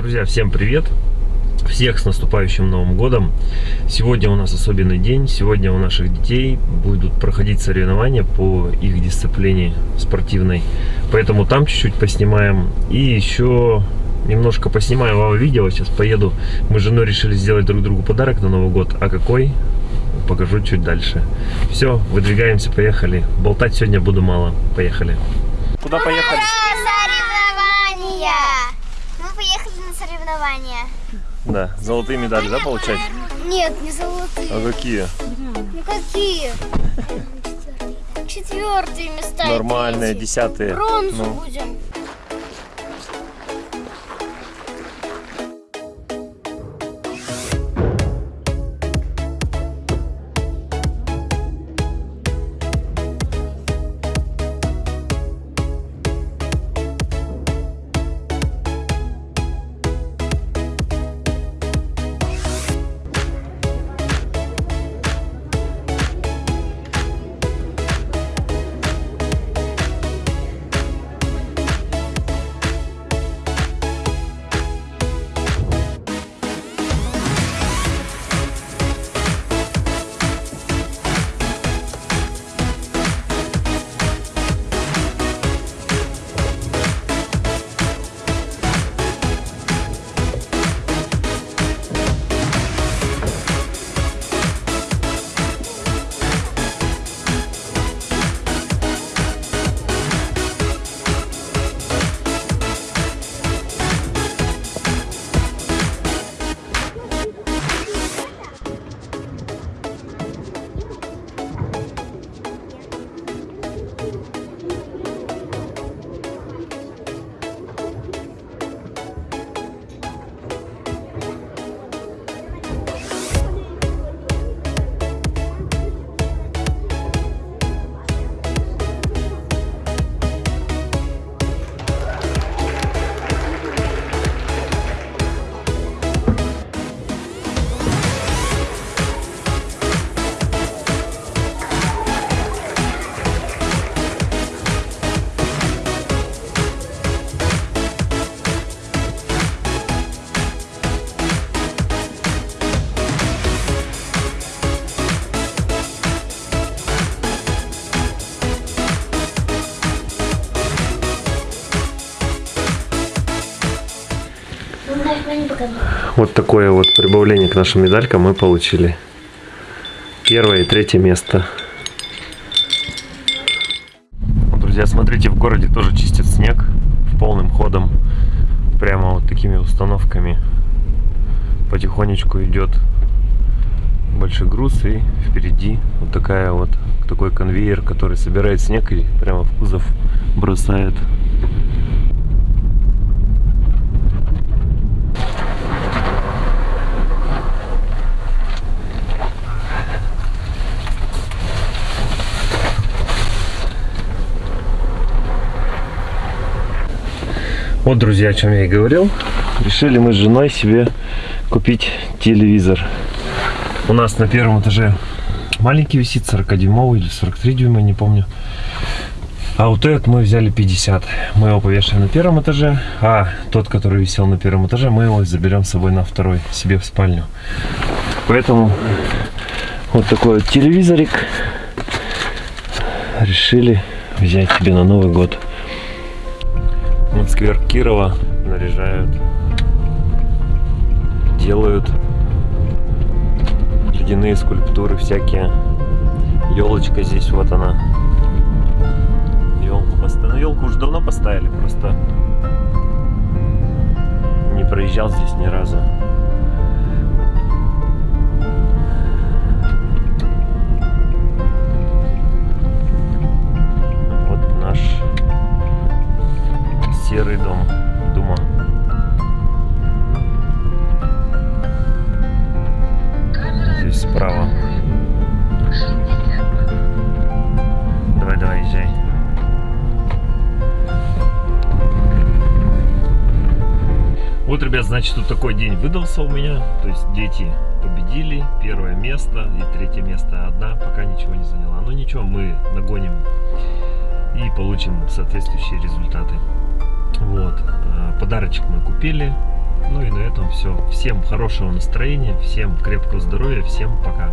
Друзья, всем привет! Всех с наступающим Новым Годом! Сегодня у нас особенный день. Сегодня у наших детей будут проходить соревнования по их дисциплине спортивной. Поэтому там чуть-чуть поснимаем. И еще немножко поснимаем вам видео. Сейчас поеду. Мы с женой решили сделать друг другу подарок на Новый год. А какой? Покажу чуть дальше. Все, выдвигаемся, поехали. Болтать сегодня буду мало. Поехали. Куда поехали? Соревнования! Мы поехали на соревнования. Да, золотые медали, да, получать? Нет, не золотые. А какие? Ну какие? Четвертые места. Нормальные, десятые. Бронзу Ну. будем. Вот такое вот прибавление к нашим медалькам мы получили. Первое и третье место. Друзья, смотрите, в городе тоже чистят снег полным ходом. Прямо вот такими установками. Потихонечку идет большой груз и впереди вот такая вот такой конвейер, который собирает снег и прямо в кузов бросает. Вот, друзья, о чем я и говорил. Решили мы с женой себе купить телевизор. У нас на первом этаже маленький висит, 40-дюймовый или 43 дюйма, не помню. А вот этот мы взяли 50. Мы его повешаем на первом этаже, а тот, который висел на первом этаже, мы его заберем с собой на второй, себе в спальню. Поэтому вот такой вот телевизорик решили взять себе на Новый год. Вот сквер Кирова наряжают, делают ледяные скульптуры всякие. Елочка здесь, вот она. Елку поставили. Ну, елку уже давно поставили, просто не проезжал здесь ни разу. Ребят, значит, вот такой день выдался у меня. То есть дети победили. Первое место и третье место. Одна пока ничего не заняла. Но ничего, мы нагоним и получим соответствующие результаты. Вот. А, Подарочек мы купили. Ну и на этом все. Всем хорошего настроения, всем крепкого здоровья, всем пока.